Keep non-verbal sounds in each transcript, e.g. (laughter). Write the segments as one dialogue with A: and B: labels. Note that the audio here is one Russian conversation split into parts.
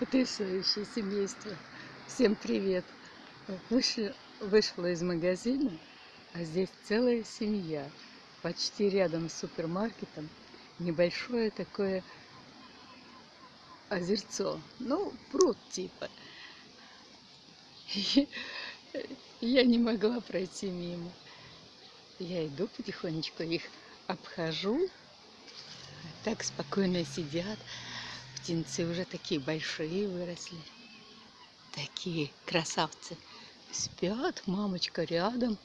A: Потрясающее семейство. Всем привет. Вышла, вышла из магазина, а здесь целая семья. Почти рядом с супермаркетом. Небольшое такое озерцо. Ну, пруд типа. (laughs) Я не могла пройти мимо. Я иду потихонечку, их обхожу. Так спокойно сидят. Птенцы уже такие большие выросли. Такие красавцы. Спят, мамочка рядом,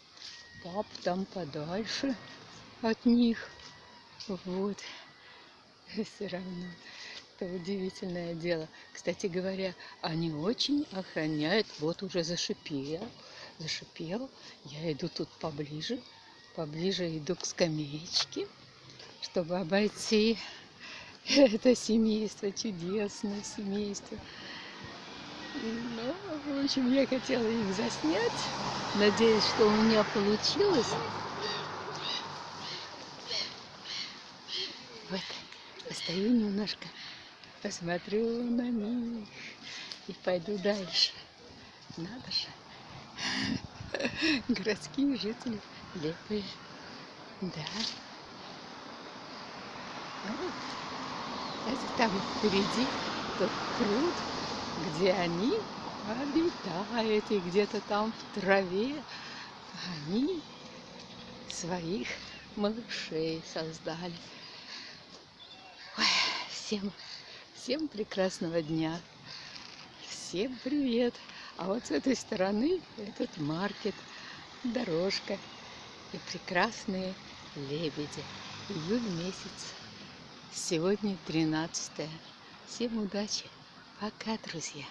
A: пап там подальше от них. Вот. (laughs) Все равно. Это удивительное дело. Кстати говоря, они очень охраняют. Вот уже зашипел. Зашипел. Я иду тут поближе. Поближе иду к скамеечке, чтобы обойти (laughs) это семейство, чудесное семейство. Ну, в общем, я хотела их заснять. Надеюсь, что у меня получилось. Вот, постою немножко, посмотрю на них и пойду дальше. Надо же. (laughs) Городские жители лепые. Да. Вот. Это там впереди тот пруд, где они обитают, и где-то там в траве они своих малышей создали. Ой, всем, всем прекрасного дня. Всем привет. А вот с этой стороны этот маркет, дорожка и прекрасные лебеди. Июль месяц. Сегодня 13 -е. Всем удачи. Пока, друзья.